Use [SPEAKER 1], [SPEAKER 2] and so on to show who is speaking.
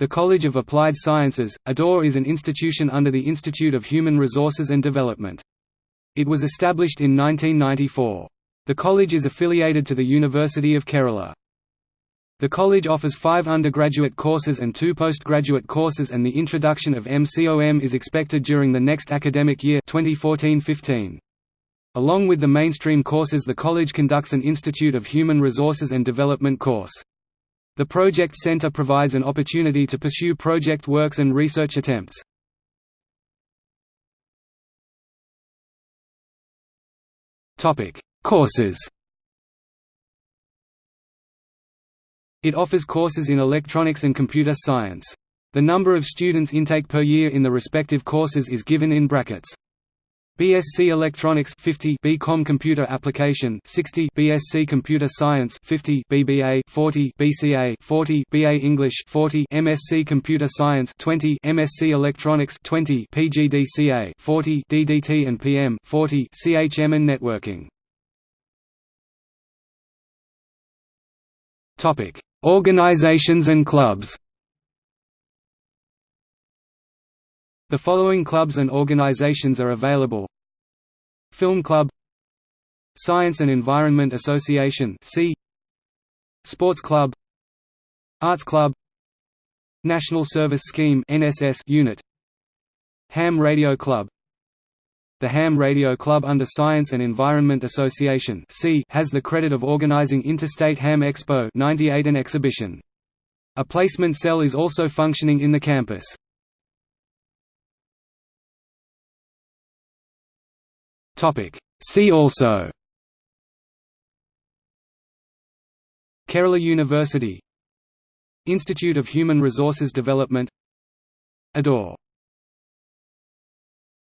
[SPEAKER 1] The College of Applied Sciences, Adoor is an institution under the Institute of Human Resources and Development. It was established in 1994. The college is affiliated to the University of Kerala. The college offers five undergraduate courses and two postgraduate courses and the introduction of MCOM is expected during the next academic year 2014-15. Along with the mainstream courses the college conducts an Institute of Human Resources and Development course. The Project Center provides an opportunity to pursue project works and research attempts. Courses It offers courses in electronics and computer science. The number of students intake per year in the respective courses is given in brackets. BSc Electronics 50 BCom Computer Application 60 BSc Computer Science 50 BBA 40 BCA 40 BA English 40 MSc Computer Science 20 MSc Electronics 20 PGDCA 40 DDT and PM 40 CHM and Networking. Topic Organizations and clubs The following clubs and organizations are available Film Club Science and Environment Association Sports Club Arts Club National Service Scheme NSS unit Ham Radio Club The Ham Radio Club under Science and Environment Association has the credit of organizing Interstate Ham Expo 98 an exhibition. A placement cell is also functioning in the campus. See also. Kerala University Institute of Human Resources Development Adoor